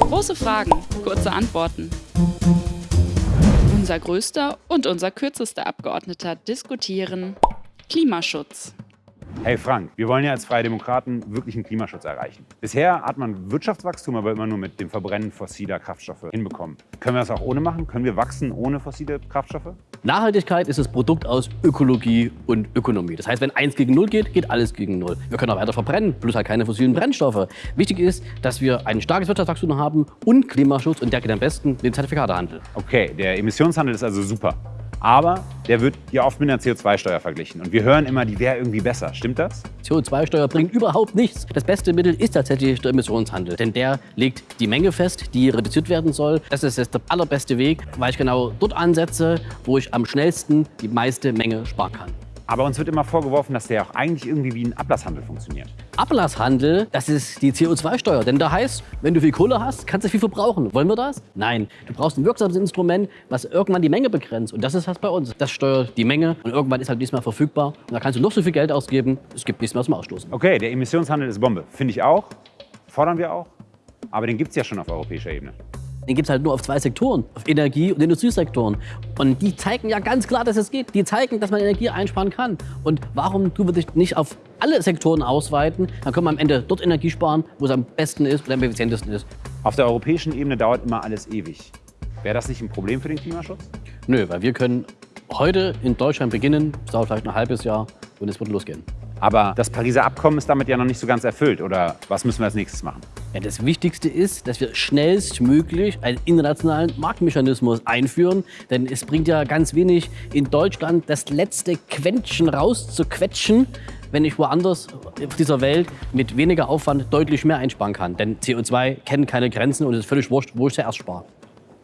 Große Fragen, kurze Antworten. Unser größter und unser kürzester Abgeordneter diskutieren Klimaschutz. Hey Frank, wir wollen ja als Freie Demokraten wirklich einen Klimaschutz erreichen. Bisher hat man Wirtschaftswachstum aber immer nur mit dem Verbrennen fossiler Kraftstoffe hinbekommen. Können wir das auch ohne machen? Können wir wachsen ohne fossile Kraftstoffe? Nachhaltigkeit ist das Produkt aus Ökologie und Ökonomie. Das heißt, wenn eins gegen null geht, geht alles gegen null. Wir können auch weiter verbrennen, bloß halt keine fossilen Brennstoffe. Wichtig ist, dass wir ein starkes Wirtschaftswachstum haben und Klimaschutz und der geht am besten mit dem Zertifikatehandel. Okay, der Emissionshandel ist also super aber der wird ja oft mit einer CO2-Steuer verglichen. Und wir hören immer, die wäre irgendwie besser. Stimmt das? CO2-Steuer bringt überhaupt nichts. Das beste Mittel ist tatsächlich der Emissionshandel, denn der legt die Menge fest, die reduziert werden soll. Das ist jetzt der allerbeste Weg, weil ich genau dort ansetze, wo ich am schnellsten die meiste Menge sparen kann. Aber uns wird immer vorgeworfen, dass der auch eigentlich irgendwie wie ein Ablasshandel funktioniert. Ablasshandel, das ist die CO2-Steuer. Denn da heißt, wenn du viel Kohle hast, kannst du viel verbrauchen. Wollen wir das? Nein. Du brauchst ein wirksames Instrument, was irgendwann die Menge begrenzt. Und das ist was bei uns. Das steuert die Menge und irgendwann ist halt nichts mehr verfügbar. Und da kannst du noch so viel Geld ausgeben, es gibt nichts mehr zum Ausstoßen. Okay, der Emissionshandel ist Bombe. Finde ich auch. Fordern wir auch. Aber den gibt es ja schon auf europäischer Ebene. Den gibt es halt nur auf zwei Sektoren, auf Energie- und Industriesektoren. Und die zeigen ja ganz klar, dass es geht. Die zeigen, dass man Energie einsparen kann. Und warum tun wir das nicht auf alle Sektoren ausweiten? Dann können wir am Ende dort Energie sparen, wo es am besten ist und am effizientesten ist. Auf der europäischen Ebene dauert immer alles ewig. Wäre das nicht ein Problem für den Klimaschutz? Nö, weil wir können heute in Deutschland beginnen, es dauert vielleicht ein halbes Jahr und es wird losgehen. Aber das Pariser Abkommen ist damit ja noch nicht so ganz erfüllt. Oder was müssen wir als nächstes machen? Ja, das Wichtigste ist, dass wir schnellstmöglich einen internationalen Marktmechanismus einführen. Denn es bringt ja ganz wenig, in Deutschland das letzte Quäntchen rauszuquetschen, wenn ich woanders auf dieser Welt mit weniger Aufwand deutlich mehr einsparen kann. Denn CO2 kennt keine Grenzen und es ist völlig wurscht, wo ich zuerst spare.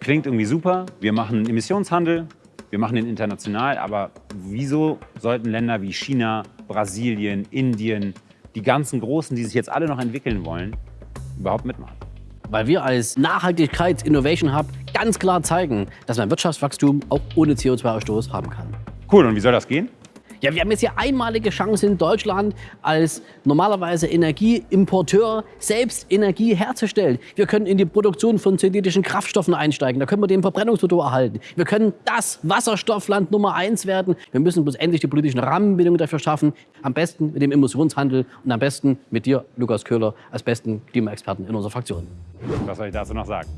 Klingt irgendwie super. Wir machen Emissionshandel, wir machen den international, aber wieso sollten Länder wie China, Brasilien, Indien, die ganzen Großen, die sich jetzt alle noch entwickeln wollen, überhaupt mitmachen? Weil wir als Nachhaltigkeits-Innovation Hub ganz klar zeigen, dass man Wirtschaftswachstum auch ohne CO2-Ausstoß haben kann. Cool, und wie soll das gehen? Ja, wir haben jetzt hier einmalige Chance in Deutschland als normalerweise Energieimporteur selbst Energie herzustellen. Wir können in die Produktion von synthetischen Kraftstoffen einsteigen. Da können wir den Verbrennungsmotor erhalten. Wir können das Wasserstoffland Nummer eins werden. Wir müssen bloß endlich die politischen Rahmenbedingungen dafür schaffen. Am besten mit dem Emissionshandel und am besten mit dir, Lukas Köhler, als besten Klimaexperten in unserer Fraktion. Was soll ich dazu noch sagen?